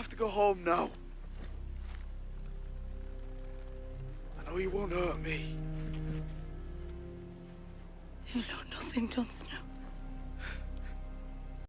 have to go home now. I know you won't hurt me. You know nothing, Jon Snow.